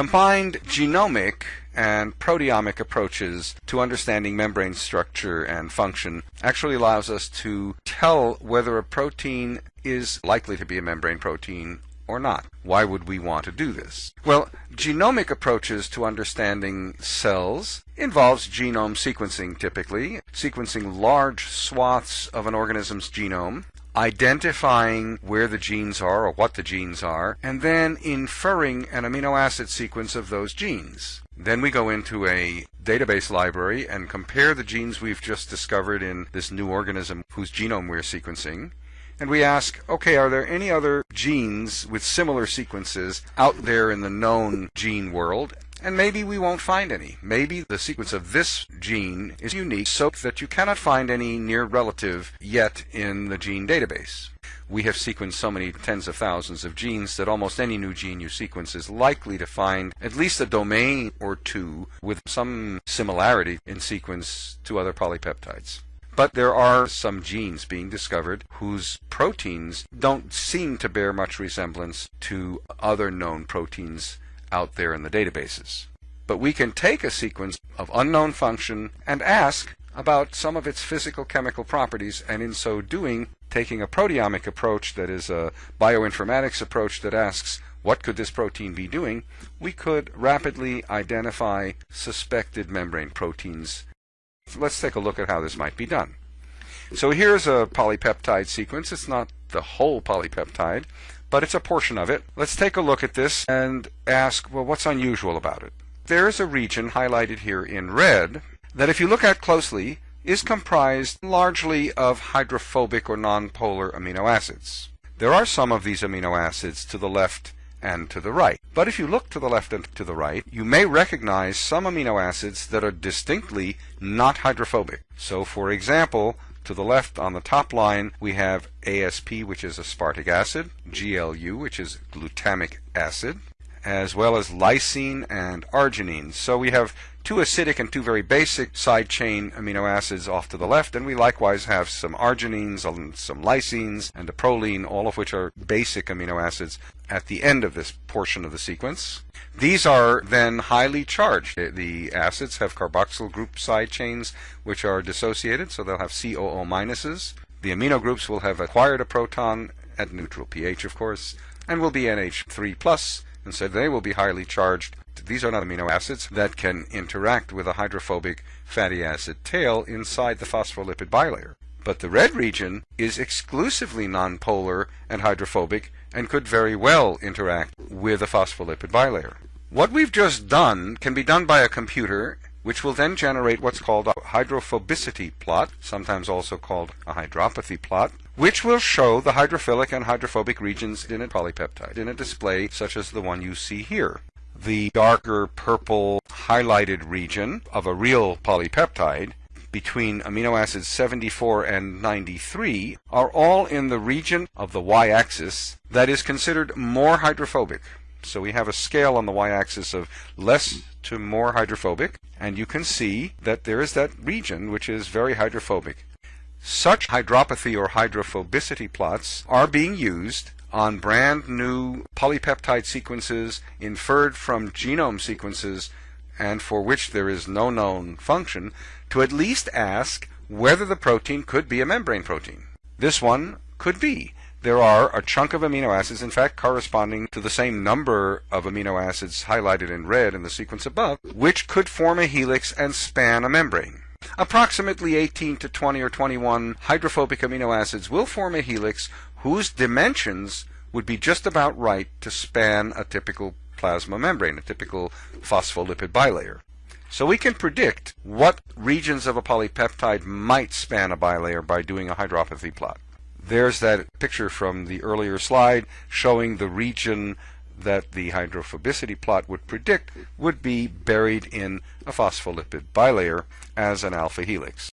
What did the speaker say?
Combined genomic and proteomic approaches to understanding membrane structure and function actually allows us to tell whether a protein is likely to be a membrane protein or not. Why would we want to do this? Well, genomic approaches to understanding cells involves genome sequencing typically, sequencing large swaths of an organism's genome, identifying where the genes are or what the genes are, and then inferring an amino acid sequence of those genes. Then we go into a database library and compare the genes we've just discovered in this new organism whose genome we're sequencing and we ask, okay, are there any other genes with similar sequences out there in the known gene world? And maybe we won't find any. Maybe the sequence of this gene is unique so that you cannot find any near relative yet in the gene database. We have sequenced so many tens of thousands of genes that almost any new gene you sequence is likely to find at least a domain or two with some similarity in sequence to other polypeptides. But there are some genes being discovered whose proteins don't seem to bear much resemblance to other known proteins out there in the databases. But we can take a sequence of unknown function and ask about some of its physical chemical properties, and in so doing, taking a proteomic approach that is a bioinformatics approach that asks what could this protein be doing, we could rapidly identify suspected membrane proteins Let's take a look at how this might be done. So here's a polypeptide sequence. It's not the whole polypeptide, but it's a portion of it. Let's take a look at this and ask, well, what's unusual about it? There is a region highlighted here in red that if you look at closely is comprised largely of hydrophobic or nonpolar amino acids. There are some of these amino acids to the left and to the right. But if you look to the left and to the right, you may recognize some amino acids that are distinctly not hydrophobic. So for example, to the left on the top line, we have ASP, which is aspartic acid, GLU, which is glutamic acid, as well as lysine and arginine. So we have two acidic and two very basic side chain amino acids off to the left, and we likewise have some arginines and some lysines and a proline, all of which are basic amino acids at the end of this portion of the sequence. These are then highly charged. The acids have carboxyl group side chains which are dissociated, so they'll have COO minuses. The amino groups will have acquired a proton at neutral pH, of course, and will be NH3 plus, and so they will be highly charged. These are not amino acids that can interact with a hydrophobic fatty acid tail inside the phospholipid bilayer. But the red region is exclusively nonpolar and hydrophobic and could very well interact with a phospholipid bilayer. What we've just done can be done by a computer which will then generate what's called a hydrophobicity plot, sometimes also called a hydropathy plot, which will show the hydrophilic and hydrophobic regions in a polypeptide in a display such as the one you see here. The darker purple highlighted region of a real polypeptide between amino acids 74 and 93 are all in the region of the y-axis that is considered more hydrophobic. So we have a scale on the y-axis of less to more hydrophobic, and you can see that there is that region which is very hydrophobic. Such hydropathy or hydrophobicity plots are being used on brand new polypeptide sequences inferred from genome sequences and for which there is no known function to at least ask whether the protein could be a membrane protein. This one could be. There are a chunk of amino acids, in fact, corresponding to the same number of amino acids highlighted in red in the sequence above, which could form a helix and span a membrane. Approximately 18 to 20 or 21 hydrophobic amino acids will form a helix whose dimensions would be just about right to span a typical plasma membrane, a typical phospholipid bilayer. So we can predict what regions of a polypeptide might span a bilayer by doing a hydropathy plot. There's that picture from the earlier slide showing the region that the hydrophobicity plot would predict would be buried in a phospholipid bilayer as an alpha helix.